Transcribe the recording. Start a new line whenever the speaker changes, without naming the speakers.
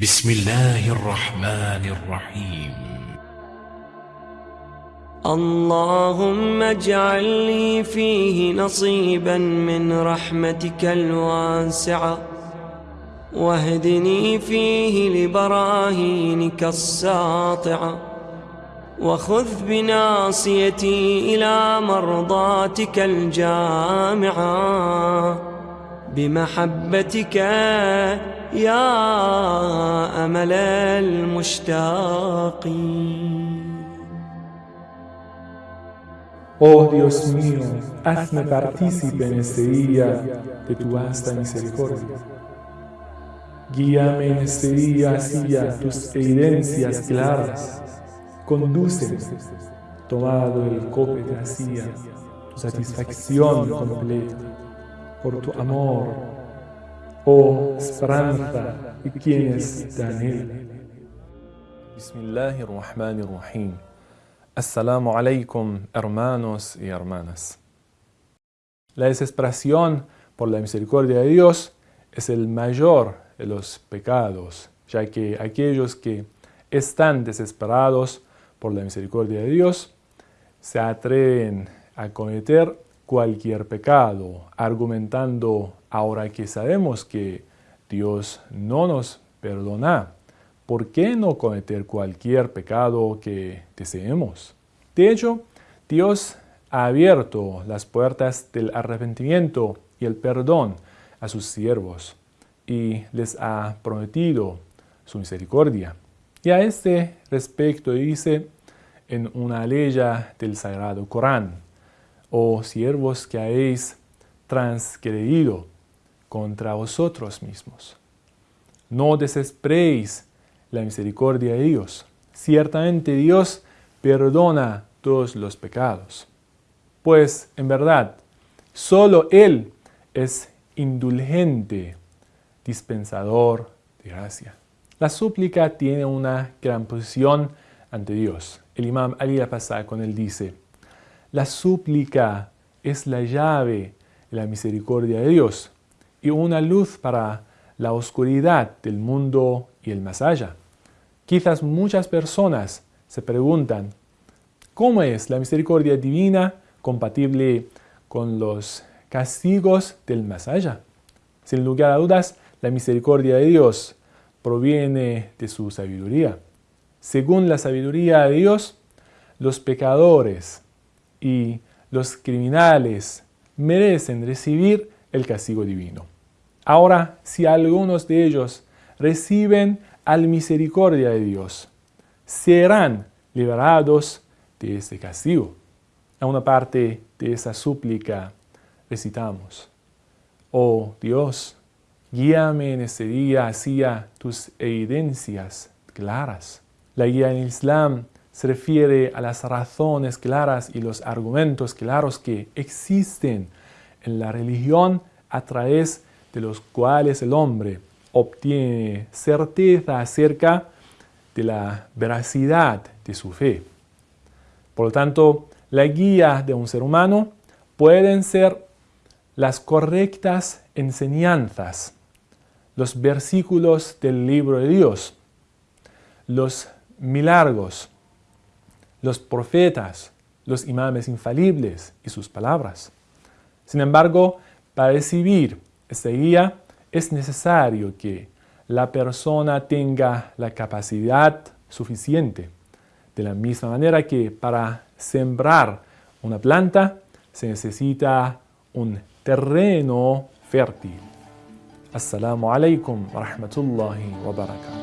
بسم الله الرحمن الرحيم.
اللهم اجعل لي فيه نصيبا من رحمتك الواسعة. واهدني فيه لبراهينك الساطعة. وخذ بناصيتي إلى مرضاتك الجامعة. بمحبتك يا أمل المشتاقين
Oh Dios mío, hazme partícipe en este día de tu vasta misericordia. Guíame en este día hacia tus evidencias claras. Condúceme, tomado el copete hacia tu satisfacción completa, por tu amor, oh esperanza y quienes te anhelan.
Bismillahirrahmanirrahim. Assalamu alaikum, hermanos y hermanas. La desesperación por la misericordia de Dios es el mayor de los pecados, ya que aquellos que están desesperados por la misericordia de Dios se atreven a cometer cualquier pecado, argumentando ahora que sabemos que Dios no nos perdona ¿por qué no cometer cualquier pecado que deseemos? De hecho, Dios ha abierto las puertas del arrepentimiento y el perdón a sus siervos y les ha prometido su misericordia. Y a este respecto dice en una ley del Sagrado Corán, oh siervos que habéis transgredido contra vosotros mismos. No desesperéis la misericordia de Dios. Ciertamente Dios perdona todos los pecados. Pues, en verdad, solo Él es indulgente, dispensador de gracia. La súplica tiene una gran posición ante Dios. El imam Ali al con él dice, la súplica es la llave de la misericordia de Dios y una luz para la oscuridad del mundo y el más. Quizás muchas personas se preguntan, ¿cómo es la misericordia divina compatible con los castigos del más? Sin lugar a dudas, la misericordia de Dios proviene de su sabiduría. Según la sabiduría de Dios, los pecadores y los criminales merecen recibir el castigo divino. Ahora, si algunos de ellos reciben al misericordia de Dios, serán liberados de este castigo. A una parte de esa súplica recitamos, Oh Dios, guíame en este día hacia tus evidencias claras. La guía en Islam se refiere a las razones claras y los argumentos claros que existen en la religión a través de los cuales el hombre obtiene certeza acerca de la veracidad de su fe. Por lo tanto, la guía de un ser humano pueden ser las correctas enseñanzas, los versículos del libro de Dios, los milagros, los profetas, los imames infalibles y sus palabras. Sin embargo, para recibir guía es necesario que la persona tenga la capacidad suficiente. De la misma manera que para sembrar una planta se necesita un terreno fértil. Assalamu alaikum wa rahmatullahi wa barakatuh.